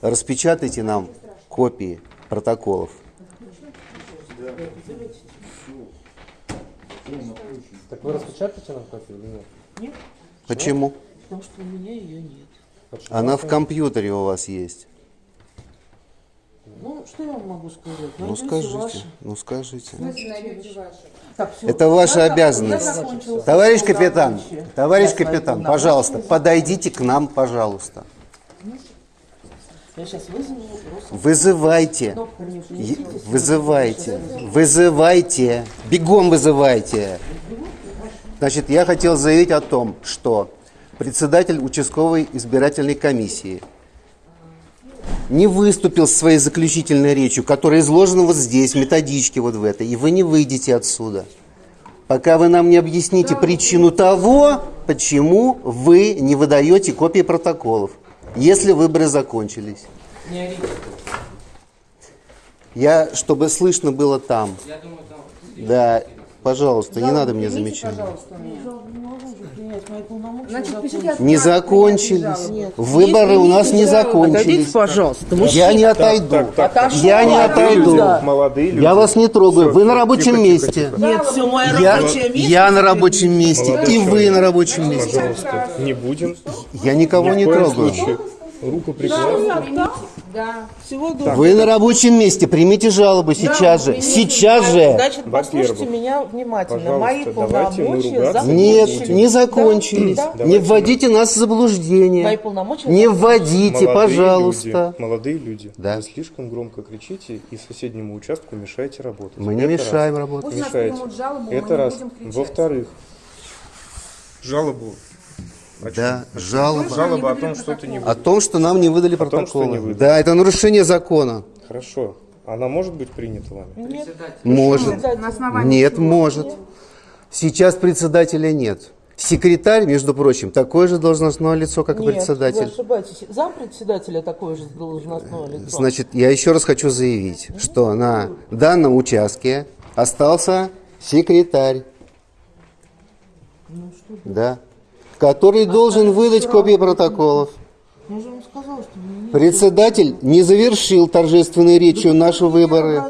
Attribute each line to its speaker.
Speaker 1: Распечатайте нам копии протоколов.
Speaker 2: Так вы распечатаете нам копию или нет?
Speaker 3: Нет,
Speaker 1: Почему?
Speaker 3: потому что у меня ее нет.
Speaker 2: Почему?
Speaker 1: Она в компьютере у вас есть.
Speaker 3: Ну, что я вам могу сказать?
Speaker 1: Ну
Speaker 3: Найдете
Speaker 1: скажите,
Speaker 3: ваши.
Speaker 1: ну скажите.
Speaker 3: Так.
Speaker 1: Это ваша
Speaker 3: Я-
Speaker 1: обязанность.
Speaker 3: я
Speaker 1: Товарищ капитан, товарищ капитан, пожалуйста, подойдите к нам, пожалуйста.
Speaker 3: Я сейчас вызову просто.
Speaker 1: Вызывайте.
Speaker 3: Кнопку не
Speaker 1: Е-
Speaker 3: несите,
Speaker 1: Вызывайте. Вызывайте. Бегом вызывайте. Значит, я хотел заявить о том, что председатель участковой избирательной комиссии не выступил с своей заключительной речью, которая изложена вот здесь, в методичке вот в этой, и вы не выйдете отсюда, пока вы нам не объясните причину того, почему вы не выдаете копии протоколов, если выборы закончились.
Speaker 3: Не орите.
Speaker 1: Я, чтобы слышно было там. Да, пожалуйста, не надо мне замечать.
Speaker 3: Не
Speaker 1: закончились. Выборы у нас не закончились.
Speaker 3: Отойдите, пожалуйста.
Speaker 1: Я не отойду. Я не отойду.
Speaker 4: Молодые люди.
Speaker 1: Я вас не трогаю. Вы на рабочем месте.
Speaker 3: Нет, все, мое
Speaker 1: Я,
Speaker 3: рабочее место.
Speaker 1: я на рабочем месте. И вы на рабочем месте.
Speaker 4: Пожалуйста, не будем.
Speaker 1: Я никого не трогаю.
Speaker 4: случае. Руку прикладываем.
Speaker 5: Да.
Speaker 3: Всего доброго.
Speaker 1: Вы на рабочем месте. Примите жалобу сейчас же. Сейчас же.
Speaker 3: Значит, послушайте меня внимательно. Мои полномочия
Speaker 1: Нет, не закончились.
Speaker 3: Да, да.
Speaker 1: Не вводите нас в заблуждение.
Speaker 3: Мои полномочия
Speaker 1: Не вводите,
Speaker 4: Молодые
Speaker 1: пожалуйста.
Speaker 4: люди, молодые люди,
Speaker 1: Да.
Speaker 4: вы слишком громко кричите и соседнему участку мешаете работать.
Speaker 1: Мы не
Speaker 4: Это
Speaker 1: мешаем
Speaker 4: раз.
Speaker 1: работать.
Speaker 4: Мешаете.
Speaker 5: жалобу, мы
Speaker 4: Это
Speaker 5: не
Speaker 4: раз. Во-вторых, жалобу. О
Speaker 1: Да,
Speaker 4: чем?
Speaker 1: жалоба.
Speaker 4: Жалоба о том, что ты не
Speaker 1: О том, что нам не выдали
Speaker 4: том, что
Speaker 1: протоколы.
Speaker 4: не выдали.
Speaker 1: Да, это нарушение закона.
Speaker 4: Хорошо. Она может быть принята вами?
Speaker 3: Нет.
Speaker 1: Может.
Speaker 5: На
Speaker 1: Нет,
Speaker 5: чего?
Speaker 1: может. Сейчас председателя нет. Секретарь, между прочим, такое же должностное лицо, как и
Speaker 3: Нет, вы
Speaker 1: председатель.
Speaker 3: ошибаетесь. Зам председателя такое же должностное лицо.
Speaker 1: Значит, я еще раз хочу заявить, что на данном участке остался секретарь. Да. Который должен выдать копии протоколов. Председатель не завершил торжественной речью наши выборы.